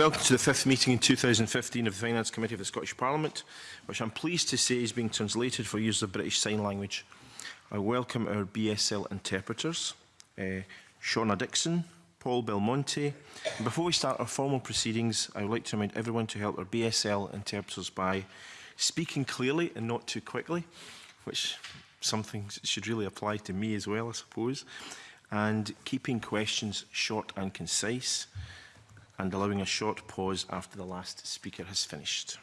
Welcome to the fifth meeting in 2015 of the Finance Committee of the Scottish Parliament, which I'm pleased to say is being translated for use of British Sign Language. I welcome our BSL interpreters, uh, Shauna Dixon, Paul Belmonte. And before we start our formal proceedings, I would like to remind everyone to help our BSL interpreters by speaking clearly and not too quickly, which something should really apply to me as well, I suppose, and keeping questions short and concise and allowing a short pause after the last speaker has finished.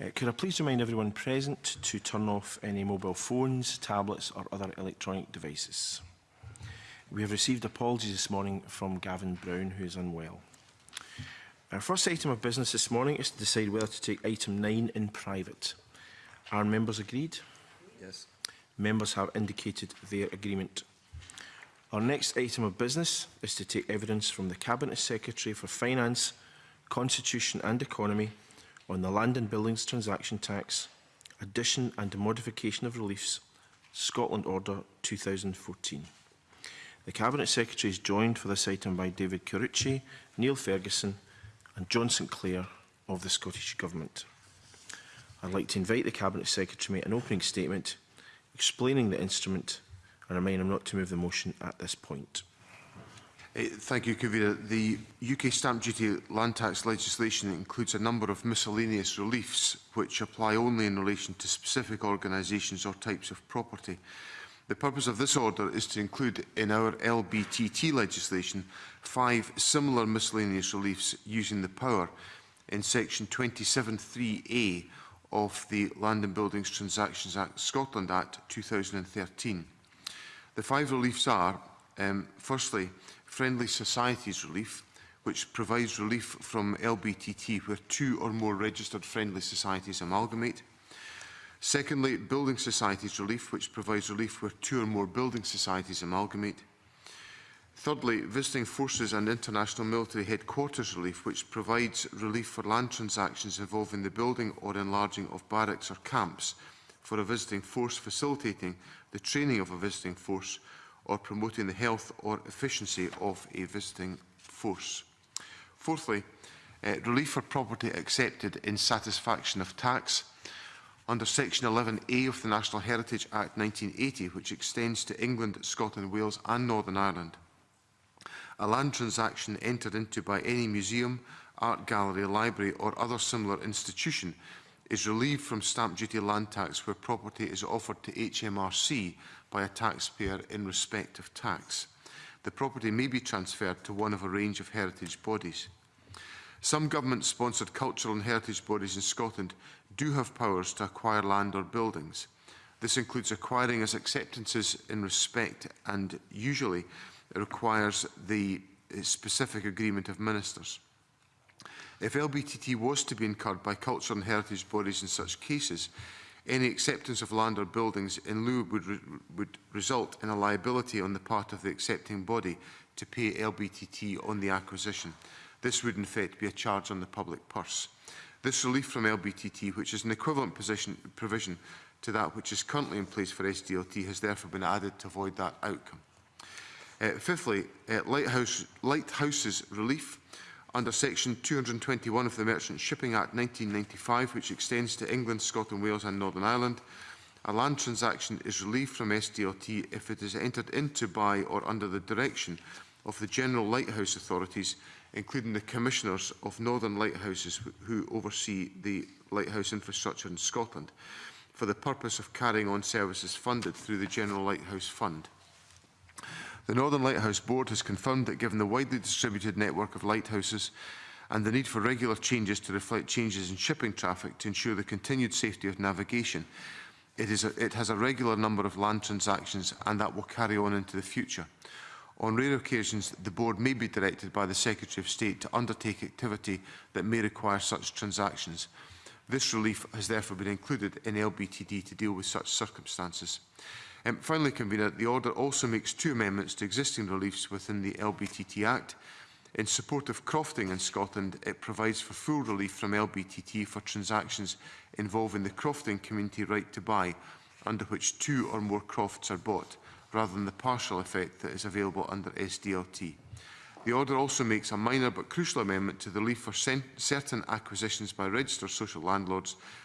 Uh, could I please remind everyone present to turn off any mobile phones, tablets or other electronic devices. We have received apologies this morning from Gavin Brown, who is unwell. Our first item of business this morning is to decide whether to take item 9 in private. Are members agreed? Yes. Members have indicated their agreement. Our next item of business is to take evidence from the Cabinet Secretary for Finance, Constitution and Economy on the Land and Buildings Transaction Tax, addition and modification of reliefs, Scotland Order 2014. The Cabinet Secretary is joined for this item by David Carucci, Neil Ferguson and John St Clair of the Scottish Government. I'd like to invite the Cabinet Secretary to make an opening statement explaining the instrument and I mean I'm not to move the motion at this point. Eh, thank you, Convener. The UK stamp duty land tax legislation includes a number of miscellaneous reliefs which apply only in relation to specific organisations or types of property. The purpose of this order is to include in our LBTT legislation five similar miscellaneous reliefs using the power in section 27.3a of the Land and Buildings Transactions Act Scotland Act 2013. The five reliefs are, um, firstly, Friendly Societies Relief, which provides relief from LBTT where two or more registered friendly societies amalgamate. Secondly, Building Societies Relief, which provides relief where two or more building societies amalgamate. Thirdly, Visiting Forces and International Military Headquarters Relief, which provides relief for land transactions involving the building or enlarging of barracks or camps for a visiting force facilitating the training of a visiting force or promoting the health or efficiency of a visiting force. Fourthly, uh, relief for property accepted in satisfaction of tax. Under Section 11A of the National Heritage Act 1980, which extends to England, Scotland, Wales and Northern Ireland, a land transaction entered into by any museum, art gallery, library or other similar institution is relieved from stamp duty land tax where property is offered to HMRC by a taxpayer in respect of tax. The property may be transferred to one of a range of heritage bodies. Some government-sponsored cultural and heritage bodies in Scotland do have powers to acquire land or buildings. This includes acquiring as acceptances in respect and usually requires the specific agreement of ministers. If LBTT was to be incurred by culture and heritage bodies in such cases, any acceptance of land or buildings in lieu would, re would result in a liability on the part of the accepting body to pay LBTT on the acquisition. This would in fact be a charge on the public purse. This relief from LBTT, which is an equivalent position, provision to that which is currently in place for SDLT, has therefore been added to avoid that outcome. Uh, fifthly, uh, lighthouse, lighthouses relief under Section 221 of the Merchant Shipping Act 1995, which extends to England, Scotland, Wales and Northern Ireland, a land transaction is relieved from SDLT if it is entered into by or under the direction of the General Lighthouse Authorities, including the Commissioners of Northern Lighthouses who oversee the lighthouse infrastructure in Scotland, for the purpose of carrying on services funded through the General Lighthouse Fund. The Northern Lighthouse Board has confirmed that given the widely distributed network of lighthouses and the need for regular changes to reflect changes in shipping traffic to ensure the continued safety of navigation, it, is a, it has a regular number of land transactions and that will carry on into the future. On rare occasions, the Board may be directed by the Secretary of State to undertake activity that may require such transactions. This relief has therefore been included in LBTD to deal with such circumstances. Um, finally, Convener, the order also makes two amendments to existing reliefs within the LBTT Act. In support of crofting in Scotland, it provides for full relief from LBTT for transactions involving the crofting community right to buy, under which two or more crofts are bought, rather than the partial effect that is available under SDLT. The order also makes a minor but crucial amendment to the relief for certain acquisitions by registered social landlords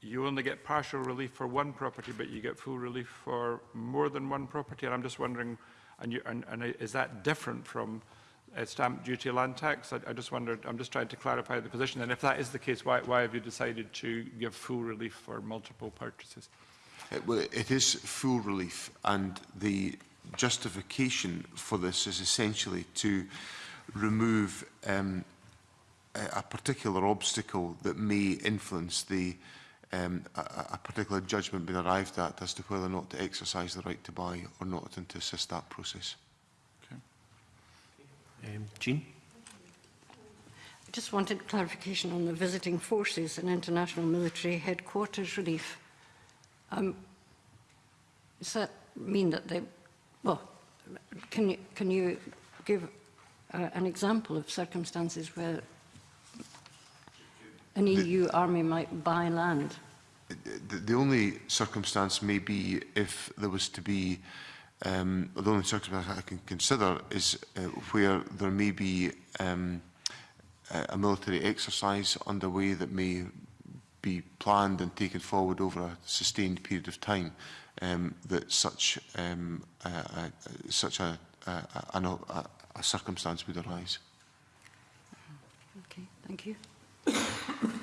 you only get partial relief for one property, but you get full relief for more than one property? And I'm just wondering, and, you, and, and is that different from uh, stamp duty land tax. I, I just wondered, I'm just trying to clarify the position. And if that is the case, why, why have you decided to give full relief for multiple purchases? It, well, it is full relief, and the justification for this is essentially to remove um, a, a particular obstacle that may influence the um, a, a particular judgment being arrived at as to whether or not to exercise the right to buy or not and to assist that process. Um, Jean? I just wanted clarification on the visiting forces and international military headquarters relief. Um, does that mean that they, well, can you, can you give uh, an example of circumstances where an EU e army might buy land? The, the only circumstance may be if there was to be Um, the only circumstance I can consider is uh, where there may be um, a military exercise underway that may be planned and taken forward over a sustained period of time um, that such um, uh, uh, such a, a, a, a circumstance would arise. Okay, thank you.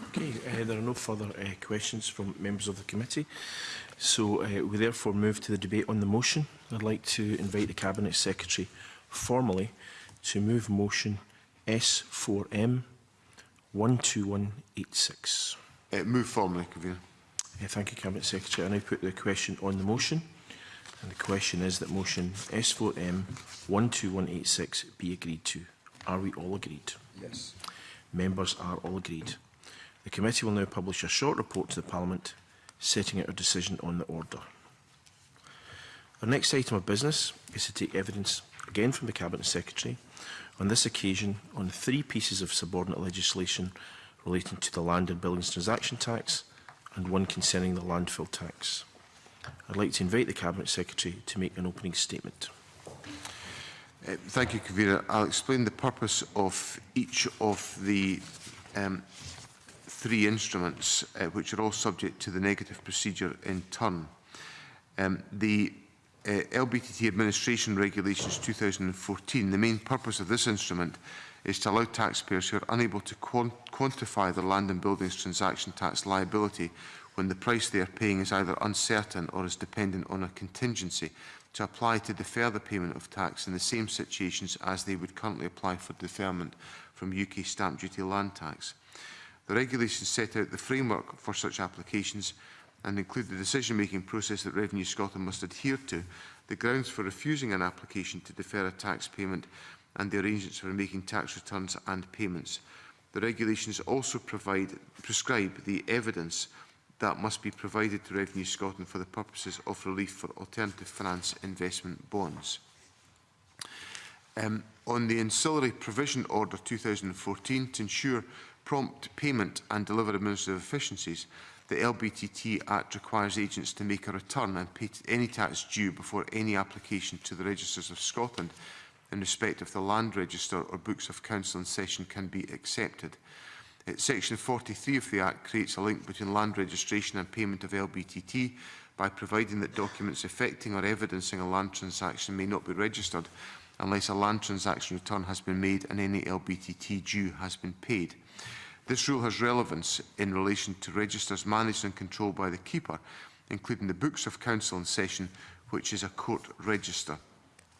Okay, uh, there are no further uh, questions from members of the committee. So uh, we therefore move to the debate on the motion. I'd like to invite the Cabinet Secretary formally to move motion S4M 12186. Uh, move formally, Convener. Uh, thank you, Cabinet Secretary. I now put the question on the motion. And the question is that motion S4M 12186 be agreed to. Are we all agreed? Yes. Members are all agreed. The committee will now publish a short report to the Parliament setting out a decision on the order. Our next item of business is to take evidence again from the Cabinet Secretary, on this occasion on three pieces of subordinate legislation relating to the Land and Buildings Transaction Tax and one concerning the landfill tax. I'd like to invite the Cabinet Secretary to make an opening statement. Uh, thank you, Convener. I'll explain the purpose of each of the um, three instruments, uh, which are all subject to the negative procedure in turn. Um, the uh, LBTT Administration Regulations 2014, the main purpose of this instrument is to allow taxpayers who are unable to quant quantify their land and buildings transaction tax liability when the price they are paying is either uncertain or is dependent on a contingency to apply to defer the payment of tax in the same situations as they would currently apply for deferment from UK stamp duty land tax. The regulations set out the framework for such applications and include the decision-making process that Revenue Scotland must adhere to, the grounds for refusing an application to defer a tax payment and the arrangements for making tax returns and payments. The regulations also provide, prescribe the evidence that must be provided to Revenue Scotland for the purposes of relief for alternative finance investment bonds. Um, on the ancillary provision order 2014 to ensure prompt payment and deliver administrative efficiencies, the LBTT Act requires agents to make a return and pay any tax due before any application to the Registers of Scotland in respect of the land register or books of council in session can be accepted. Section 43 of the Act creates a link between land registration and payment of LBTT by providing that documents affecting or evidencing a land transaction may not be registered unless a land transaction return has been made and any LBTT due has been paid. This rule has relevance in relation to registers managed and controlled by the Keeper, including the Books of Council and Session, which is a court register.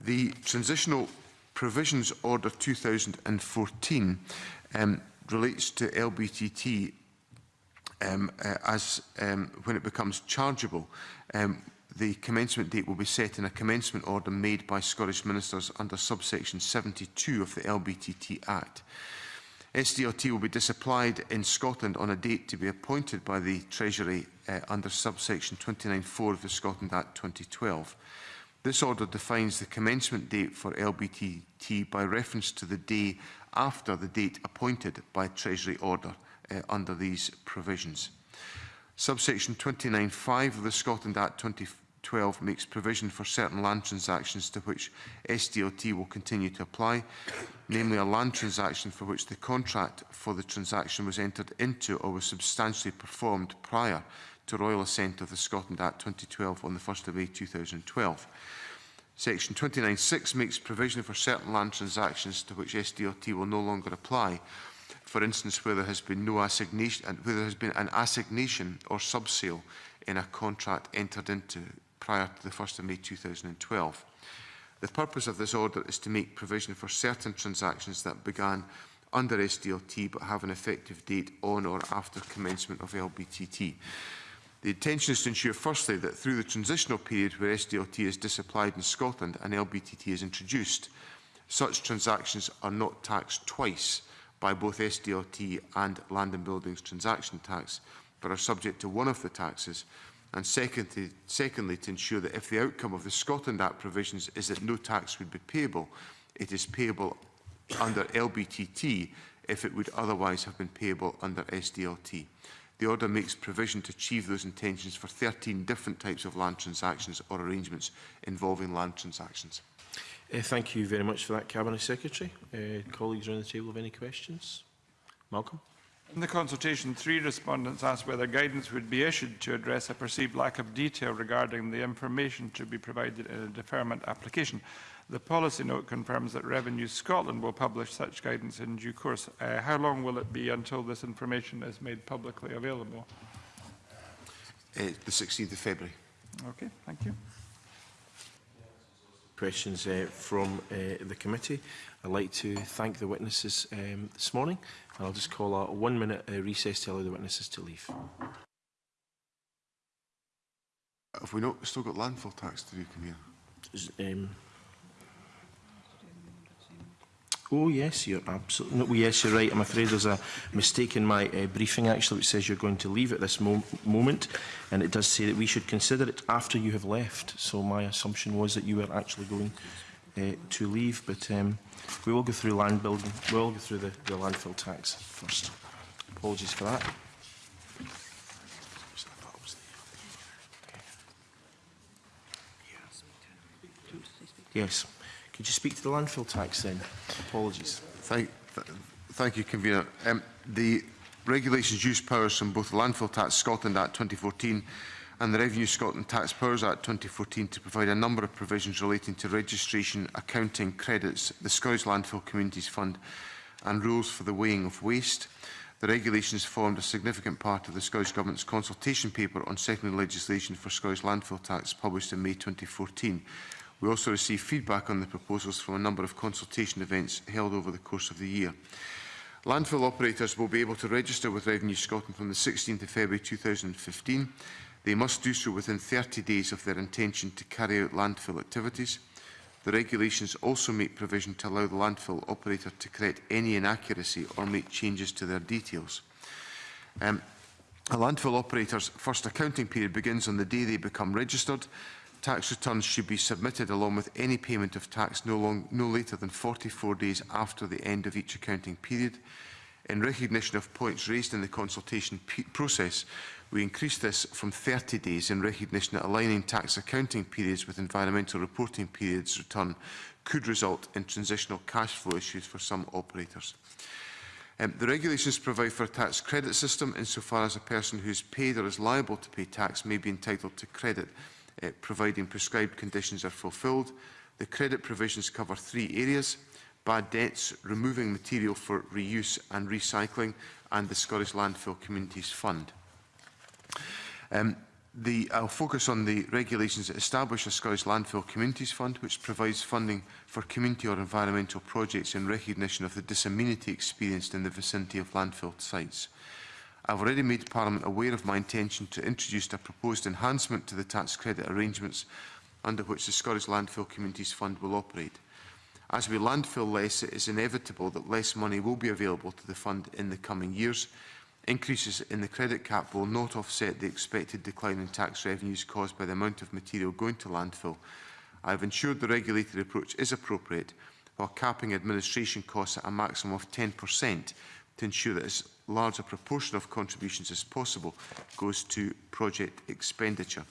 The Transitional Provisions Order 2014 um, relates to LBTT um, uh, as um, when it becomes chargeable. Um, the commencement date will be set in a commencement order made by Scottish Ministers under subsection 72 of the LBTT Act. SDOT will be disapplied in Scotland on a date to be appointed by the Treasury uh, under subsection 29.4 of the Scotland Act 2012. This order defines the commencement date for LBTT by reference to the day after the date appointed by Treasury order uh, under these provisions. Subsection 29.5 of the Scotland Act 2012 12 makes provision for certain land transactions to which SDLT will continue to apply, namely a land transaction for which the contract for the transaction was entered into or was substantially performed prior to royal assent of the Scotland Act 2012 on the 1st of May 2012. Section 29.6 makes provision for certain land transactions to which SDLT will no longer apply, for instance where there has been no assignation where there has been an assignation or subsale in a contract entered into prior to the 1st of May 2012. The purpose of this order is to make provision for certain transactions that began under SDLT but have an effective date on or after commencement of LBTT. The intention is to ensure, firstly, that through the transitional period where SDLT is disapplied in Scotland and LBTT is introduced, such transactions are not taxed twice by both SDLT and Land and Buildings Transaction Tax, but are subject to one of the taxes And secondly, secondly, to ensure that if the outcome of the Scotland Act provisions is that no tax would be payable, it is payable under LBTT if it would otherwise have been payable under SDLT. The order makes provision to achieve those intentions for 13 different types of land transactions or arrangements involving land transactions. Uh, thank you very much for that, Cabinet Secretary. Uh, colleagues around the table have any questions? Malcolm? In the consultation, three respondents asked whether guidance would be issued to address a perceived lack of detail regarding the information to be provided in a deferment application. The policy note confirms that Revenue Scotland will publish such guidance in due course. Uh, how long will it be until this information is made publicly available? Uh, the 16th of February. Okay, thank you questions uh, from uh, the committee. I'd like to thank the witnesses um, this morning and I'll just call a one minute uh, recess to allow the witnesses to leave. Have we not still got landfill tax to do, Convener? Um, Oh, yes, you're absolutely... No, oh, yes, you're right. I'm afraid there's a mistake in my uh, briefing, actually, which says you're going to leave at this mo moment. And it does say that we should consider it after you have left. So my assumption was that you were actually going uh, to leave. But um, we will go through land building. We will go through the, the landfill tax first. Apologies for that. Yes. Could you speak to the landfill tax then? Apologies. Thank, th thank you, Convener. Um, the regulations use powers from both the Landfill Tax Scotland Act 2014 and the Revenue Scotland Tax Powers Act 2014 to provide a number of provisions relating to registration, accounting, credits, the Scottish Landfill Communities Fund and rules for the weighing of waste. The regulations formed a significant part of the Scottish Government's consultation paper on secondary legislation for Scottish landfill tax published in May 2014. We also received feedback on the proposals from a number of consultation events held over the course of the year. Landfill operators will be able to register with Revenue Scotland from the 16th of February 2015. They must do so within 30 days of their intention to carry out landfill activities. The regulations also make provision to allow the landfill operator to correct any inaccuracy or make changes to their details. Um, a landfill operator's first accounting period begins on the day they become registered tax returns should be submitted along with any payment of tax no, long, no later than 44 days after the end of each accounting period. In recognition of points raised in the consultation process, we increased this from 30 days in recognition that aligning tax accounting periods with environmental reporting periods return could result in transitional cash flow issues for some operators. Um, the regulations provide for a tax credit system insofar as a person who is paid or is liable to pay tax may be entitled to credit uh, providing prescribed conditions are fulfilled. The credit provisions cover three areas. Bad debts, removing material for reuse and recycling, and the Scottish Landfill Communities Fund. Um, the, I'll focus on the regulations that establish a Scottish Landfill Communities Fund, which provides funding for community or environmental projects in recognition of the disamenity experienced in the vicinity of landfill sites. I've already made Parliament aware of my intention to introduce a proposed enhancement to the tax credit arrangements under which the Scottish Landfill Communities Fund will operate. As we landfill less, it is inevitable that less money will be available to the fund in the coming years. Increases in the credit cap will not offset the expected decline in tax revenues caused by the amount of material going to landfill. I have ensured the regulated approach is appropriate while capping administration costs at a maximum of 10% to ensure that large a proportion of contributions as possible goes to project expenditure.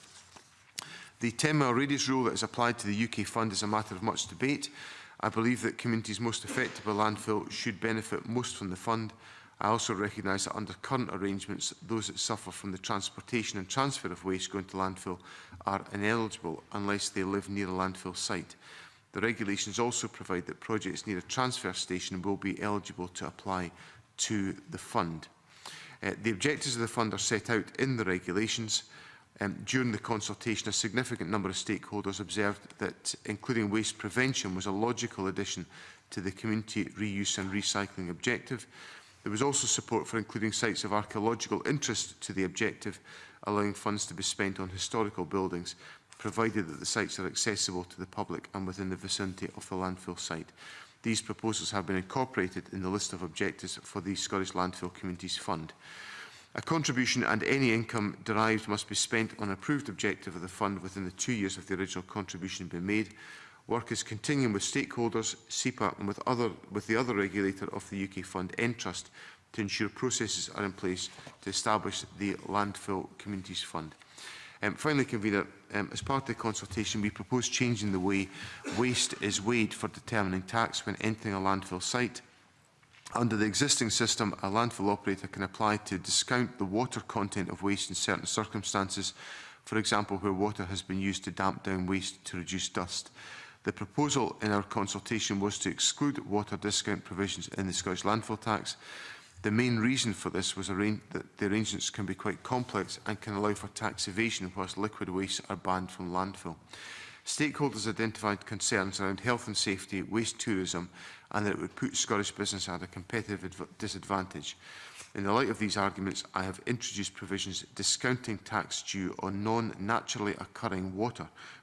The 10-mile radius rule that is applied to the UK fund is a matter of much debate. I believe that communities most affected by landfill should benefit most from the fund. I also recognise that under current arrangements, those that suffer from the transportation and transfer of waste going to landfill are ineligible unless they live near a landfill site. The regulations also provide that projects near a transfer station will be eligible to apply to the fund. Uh, the objectives of the fund are set out in the regulations. Um, during the consultation, a significant number of stakeholders observed that including waste prevention was a logical addition to the community reuse and recycling objective. There was also support for including sites of archaeological interest to the objective, allowing funds to be spent on historical buildings, provided that the sites are accessible to the public and within the vicinity of the landfill site. These proposals have been incorporated in the list of objectives for the Scottish Landfill Communities Fund. A contribution and any income derived must be spent on approved objective of the fund within the two years of the original contribution being made. Work is continuing with stakeholders, SEPA and with, other, with the other regulator of the UK fund, Entrust, to ensure processes are in place to establish the Landfill Communities Fund. Um, finally, Convener, um, as part of the consultation, we propose changing the way waste is weighed for determining tax when entering a landfill site. Under the existing system, a landfill operator can apply to discount the water content of waste in certain circumstances, for example, where water has been used to damp down waste to reduce dust. The proposal in our consultation was to exclude water discount provisions in the Scottish landfill tax. The main reason for this was that the arrangements can be quite complex and can allow for tax evasion whilst liquid wastes are banned from landfill. Stakeholders identified concerns around health and safety, waste tourism and that it would put Scottish business at a competitive disadvantage. In the light of these arguments, I have introduced provisions discounting tax due on non-naturally occurring water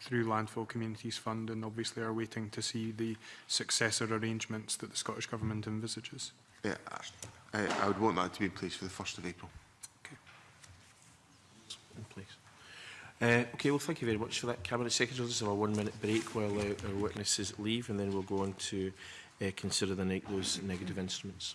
through Landfill Communities Fund and obviously are waiting to see the successor arrangements that the Scottish Government envisages. Yeah, I, I would want that to be in place for the 1st of April. Okay. In place. Uh, okay, well, thank you very much for that, Cabinet Secretary. Let's have a one-minute break while our, our witnesses leave, and then we'll go on to uh, consider the, ne those negative instruments.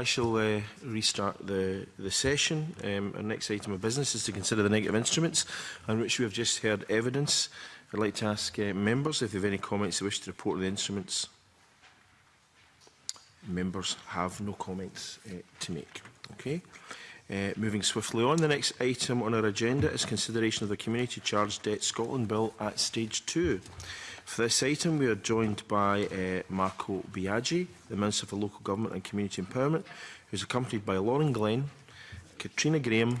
I shall uh, restart the, the session. Um, our next item of business is to consider the negative instruments on which we have just heard evidence. I'd like to ask uh, members if they have any comments they wish to report on the instruments. Members have no comments uh, to make. Okay. Uh, moving swiftly on, the next item on our agenda is consideration of the Community Charge Debt Scotland Bill at Stage 2. For this item, we are joined by uh, Marco Biaggi, the Minister for Local Government and Community Empowerment, who is accompanied by Lauren Glenn, Katrina Graham,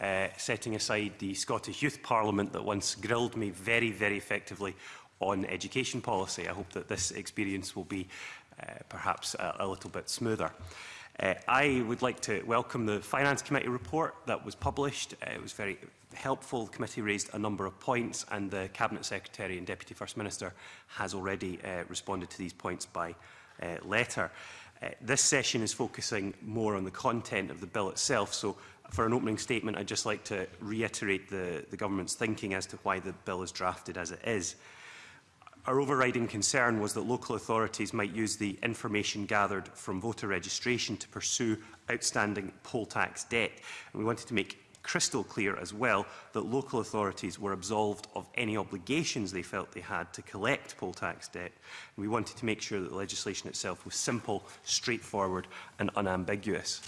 uh, setting aside the Scottish Youth Parliament that once grilled me very, very effectively on education policy. I hope that this experience will be uh, perhaps a, a little bit smoother. Uh, I would like to welcome the Finance Committee report that was published. Uh, it was very helpful. The committee raised a number of points and the Cabinet Secretary and Deputy First Minister has already uh, responded to these points by uh, letter. Uh, this session is focusing more on the content of the bill itself, so for an opening statement, I'd just like to reiterate the, the government's thinking as to why the bill is drafted as it is. Our overriding concern was that local authorities might use the information gathered from voter registration to pursue outstanding poll tax debt. And we wanted to make crystal clear as well that local authorities were absolved of any obligations they felt they had to collect poll tax debt. We wanted to make sure that the legislation itself was simple, straightforward and unambiguous.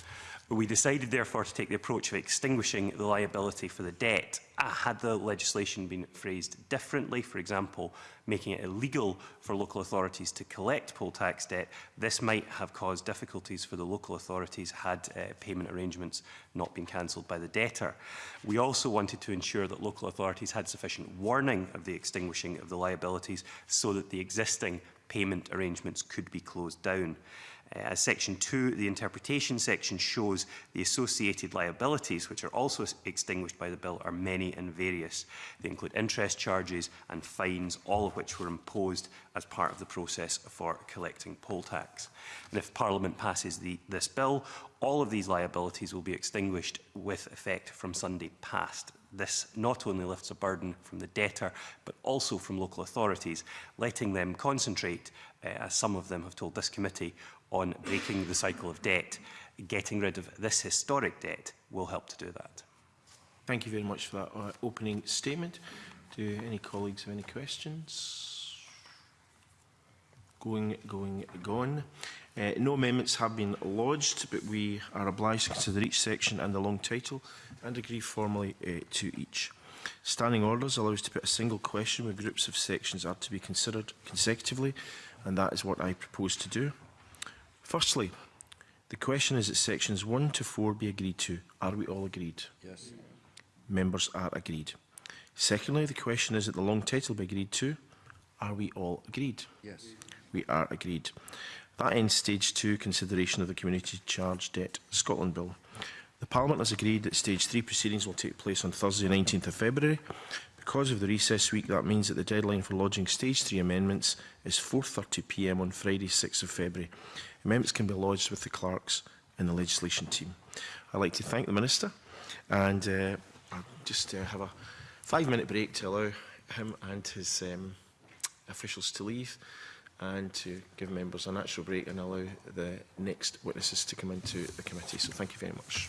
We decided, therefore, to take the approach of extinguishing the liability for the debt. Ah, had the legislation been phrased differently, for example, making it illegal for local authorities to collect poll tax debt, this might have caused difficulties for the local authorities had uh, payment arrangements not been cancelled by the debtor. We also wanted to ensure that local authorities had sufficient warning of the extinguishing of the liabilities so that the existing payment arrangements could be closed down. Uh, as section 2, the interpretation section shows the associated liabilities, which are also extinguished by the bill, are many and various. They include interest charges and fines, all of which were imposed as part of the process for collecting poll tax. And if Parliament passes the, this bill, all of these liabilities will be extinguished with effect from Sunday past, This not only lifts a burden from the debtor, but also from local authorities, letting them concentrate, uh, as some of them have told this committee, on breaking the cycle of debt. Getting rid of this historic debt will help to do that. Thank you very much for that uh, opening statement. Do any colleagues have any questions? going, going, gone. Uh, no amendments have been lodged, but we are obliged to consider each section and the long title and agree formally uh, to each. Standing orders allows to put a single question where groups of sections are to be considered consecutively, and that is what I propose to do. Firstly, the question is that sections 1 to 4 be agreed to. Are we all agreed? Yes. Members are agreed. Secondly, the question is that the long title be agreed to. Are we all agreed? Yes we are agreed. That ends Stage 2 consideration of the Community Charge Debt Scotland Bill. The Parliament has agreed that Stage 3 proceedings will take place on Thursday 19th of February. Because of the recess week, that means that the deadline for lodging Stage 3 amendments is 4.30pm on Friday 6th of February. Amendments can be lodged with the clerks and the legislation team. I'd like to thank the Minister and uh, I'll just uh, have a five minute break to allow him and his um, officials to leave and to give members a natural break and allow the next witnesses to come into the committee. So thank you very much.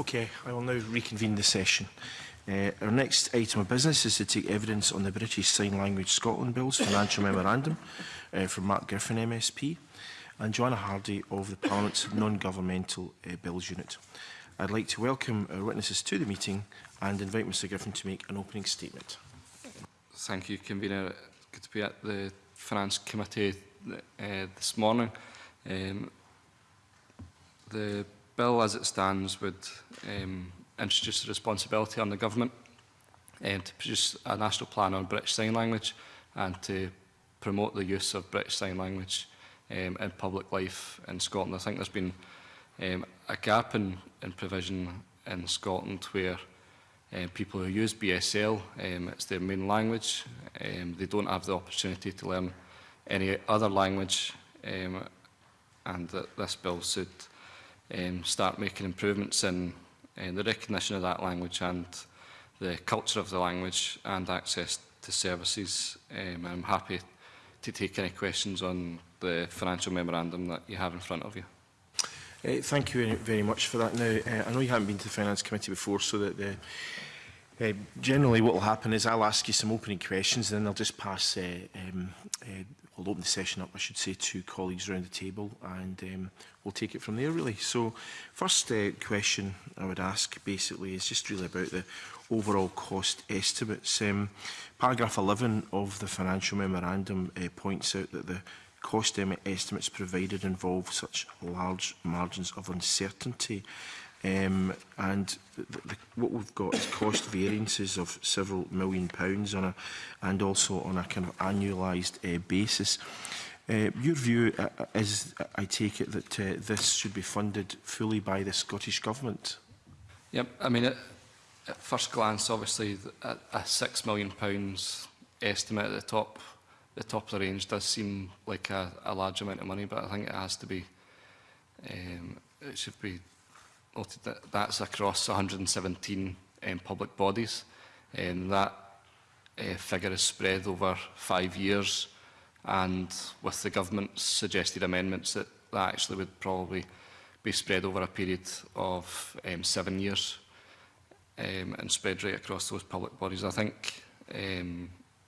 Okay, I will now reconvene the session. Uh, our next item of business is to take evidence on the British Sign Language Scotland Bill's financial memorandum uh, from Mark Griffin MSP and Joanna Hardy of the Parliament's Non-Governmental uh, Bills Unit. I'd like to welcome our witnesses to the meeting and invite Mr Griffin to make an opening statement. Thank you, Convener. Good to be at the Finance Committee uh, this morning. Um, the bill as it stands would um, introduce the responsibility on the government um, to produce a national plan on British Sign Language and to promote the use of British Sign Language um, in public life in Scotland. I think there's been um, a gap in, in provision in Scotland where um, people who use BSL, um, it's their main language, um, they don't have the opportunity to learn any other language um, and that this bill should um, start making improvements in in the recognition of that language and the culture of the language and access to services. Um, I'm happy to take any questions on the financial memorandum that you have in front of you. Uh, thank you very, very much for that. Now, uh, I know you haven't been to the Finance Committee before, so that the Uh, generally, what will happen is I'll ask you some opening questions, and then I'll just pass. Uh, um, uh, I'll open the session up, I should say, to colleagues around the table, and um, we'll take it from there, really. So, first uh, question I would ask basically is just really about the overall cost estimates. Um, paragraph 11 of the financial memorandum uh, points out that the cost estimates provided involve such large margins of uncertainty. Um, and the, the, what we've got is cost variances of several million pounds on a, and also on a kind of annualised uh, eh, basis. Uh, your view uh, uh, is, I take it, that uh, this should be funded fully by the Scottish Government? Yep, I mean, at, at first glance, obviously, a, a £6 million estimate at the top, the top of the range does seem like a, a large amount of money, but I think it has to be, um, it should be noted that that's across 117 um, public bodies. Um, that uh, figure is spread over five years and with the government's suggested amendments that, that actually would probably be spread over a period of um, seven years um, and spread right across those public bodies. I think um,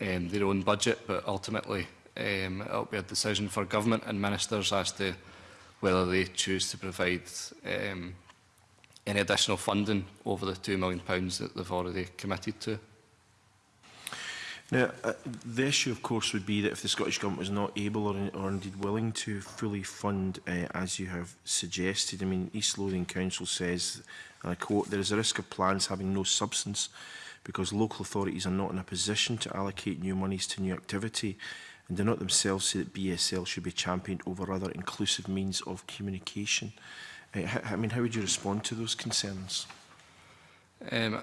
um, their own budget, but ultimately um, it will be a decision for government and ministers as to whether they choose to provide um, any additional funding over the £2 million that they've already committed to. Now, uh, the issue, of course, would be that if the Scottish Government was not able or, or indeed willing to fully fund, uh, as you have suggested, I mean, East Lothian Council says, and I quote, there is a risk of plans having no substance because local authorities are not in a position to allocate new monies to new activity and do not themselves say that BSL should be championed over other inclusive means of communication. Uh, I mean, how would you respond to those concerns? Um,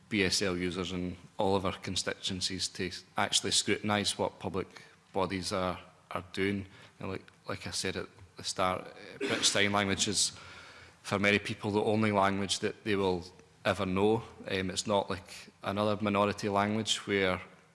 BSL users and all of our constituencies to actually scrutinise what public bodies are, are doing. And like, like I said at the start, uh, British Sign Language is, for many people, the only language that they will ever know. Um, it's not like another minority language where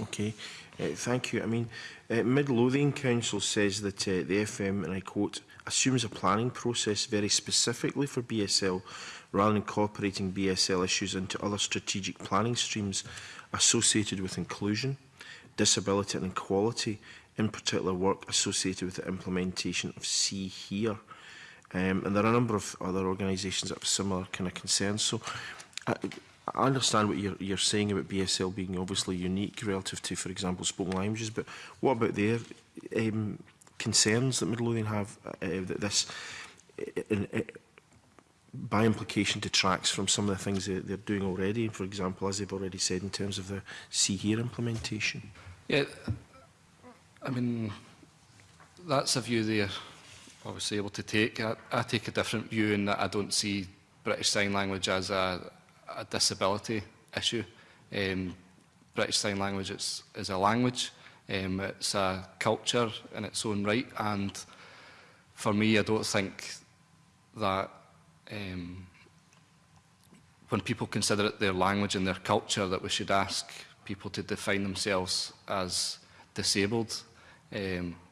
Okay, uh, thank you. I mean, uh, Mid-Lothian Council says that uh, the FM, and I quote, assumes a planning process very specifically for BSL rather than incorporating BSL issues into other strategic planning streams associated with inclusion disability and equality, in particular work associated with the implementation of See Here. Um, and there are a number of other organisations that have similar kind of concerns. So I, I understand what you're, you're saying about BSL being obviously unique relative to, for example, spoken languages, but what about their um, concerns that Midlothian have uh, uh that this, uh, in, in, uh, by implication, detracts from some of the things that they're doing already, for example, as they've already said, in terms of the See Here implementation? Yeah, I mean, that's a view they're obviously able to take. I, I take a different view in that I don't see British Sign Language as a, a disability issue. Um, British Sign Language is, is a language, um, it's a culture in its own right, and for me, I don't think that um, when people consider it their language and their culture that we should ask people to define themselves as disabled. Um,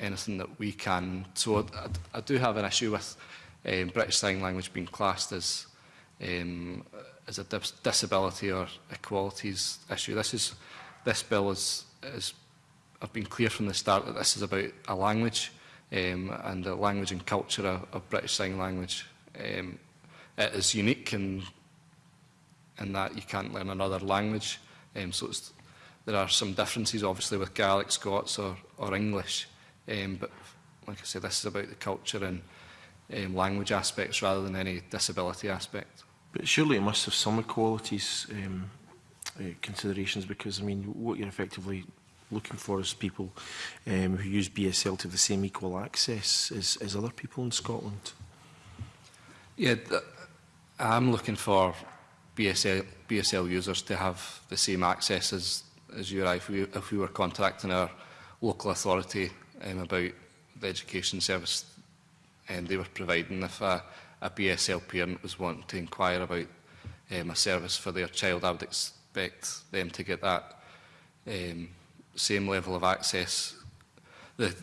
anything that we can. So I, I do have an issue with um, British Sign Language being classed as um, as a dis disability or equalities issue. This is this bill is, is I've been clear from the start that this is about a language um, and the language and culture of, of British Sign Language. Um, it is unique in, in that you can't learn another language. Um, so it's, there are some differences, obviously, with Gaelic, Scots or, or English. Um, but like I say, this is about the culture and um, language aspects rather than any disability aspect. But surely it must have some equalities um, uh, considerations because, I mean, what you're effectively looking for is people um, who use BSL to have the same equal access as, as other people in Scotland. Yeah, I'm looking for BSL, BSL users to have the same access as, as you are if we, if we were contacting our local authority um, about the education service um, they were providing. If a, a parent was wanting to inquire about um, a service for their child, I would expect them to get that um, same level of access. The,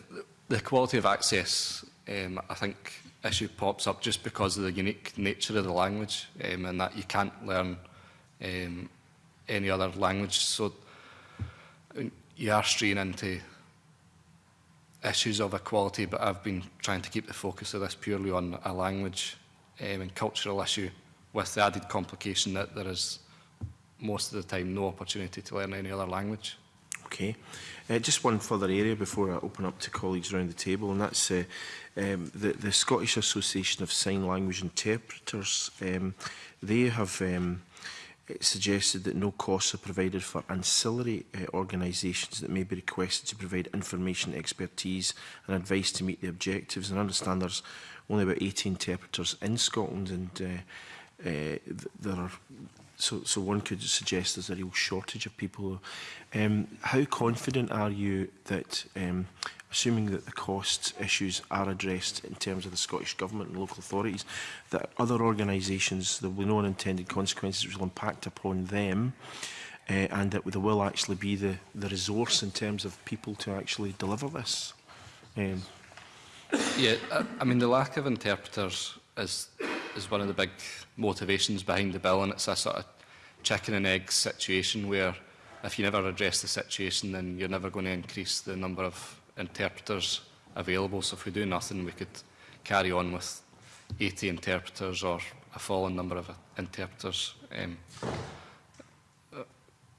the quality of access, um, I think, issue pops up just because of the unique nature of the language um, and that you can't learn um, any other language. So you are straying into issues of equality, but I've been trying to keep the focus of this purely on a language um, and cultural issue with the added complication that there is most of the time no opportunity to learn any other language. Okay. Uh, just one further area before I open up to colleagues around the table, and that's uh, um, the, the Scottish Association of Sign Language Interpreters. Um, they have um, It suggested that no costs are provided for ancillary uh, organisations that may be requested to provide information, expertise and advice to meet the objectives. And I understand there's only about 18 interpreters in Scotland and uh, uh, there are so, so one could suggest there's a real shortage of people. Um, how confident are you that um, assuming that the cost issues are addressed in terms of the Scottish Government and local authorities, that other organisations, there will be no unintended consequences which will impact upon them, uh, and that there will actually be the, the resource in terms of people to actually deliver this. Um, yeah, I, I mean, the lack of interpreters is, is one of the big motivations behind the bill, and it's a sort of chicken and egg situation where if you never address the situation, then you're never going to increase the number of interpreters available. So if we do nothing, we could carry on with 80 e interpreters or a fallen number of interpreters um, uh,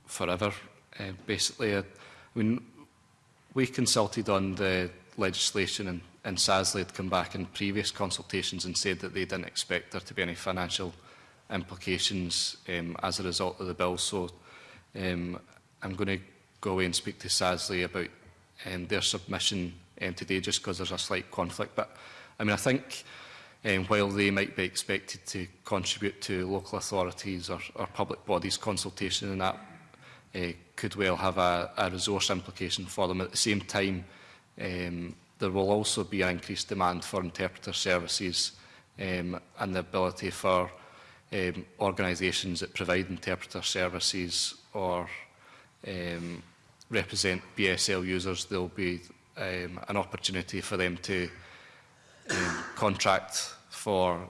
forever. Uh, basically, uh, I mean, we consulted on the legislation and, and SASLI had come back in previous consultations and said that they didn't expect there to be any financial implications um, as a result of the bill. So um, I'm going to go away and speak to SASLI about um, their submission um, today just because there's a slight conflict. But I mean, I think um, while they might be expected to contribute to local authorities or, or public bodies consultation and that uh, could well have a, a resource implication for them. At the same time, um, there will also be an increased demand for interpreter services um, and the ability for um, organisations that provide interpreter services or um, represent BSL users, there'll be um, an opportunity for them to um, contract for um,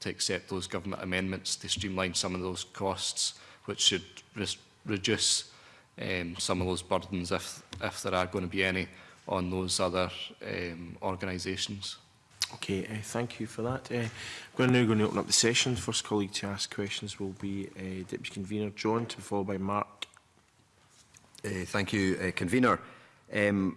to accept those government amendments to streamline some of those costs, which should re reduce um, some of those burdens, if, if there are going to be any, on those other um, organisations. Okay, uh, thank you for that. Uh, to now going to open up the session. First colleague to ask questions will be uh, Deputy Convener John, to be followed by Mark Uh, thank you, uh, Convener. Um,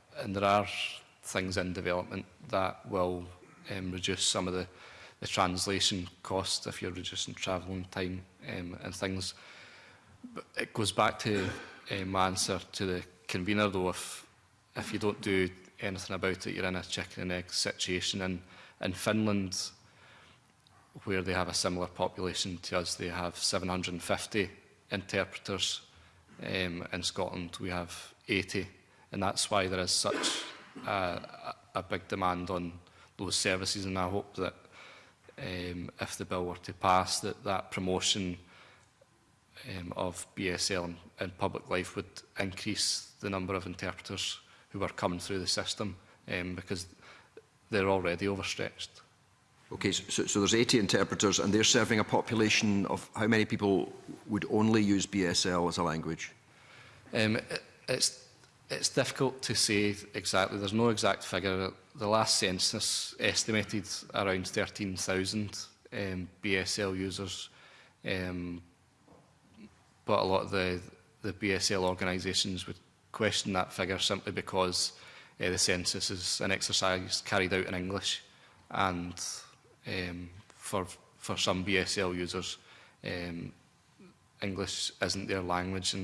and there are things in development that will um, reduce some of the, the translation cost if you're reducing travelling time um, and things. But it goes back to uh, my answer to the convener though, if, if you don't do anything about it, you're in a chicken and egg situation. And in Finland, where they have a similar population to us, they have 750 interpreters. Um, in Scotland, we have 80. And that's why there is such a, a big demand on those services and I hope that um, if the bill were to pass that that promotion um, of BSL in, in public life would increase the number of interpreters who are coming through the system um, because they're already overstretched. Okay, so, so there's 80 interpreters and they're serving a population of how many people would only use BSL as a language? Um, it, it's, it's difficult to say exactly. There's no exact figure the last census estimated around 13,000 um, BSL users, um, but a lot of the, the BSL organisations would question that figure simply because uh, the census is an exercise carried out in English and um, for, for some BSL users, um, English isn't their language and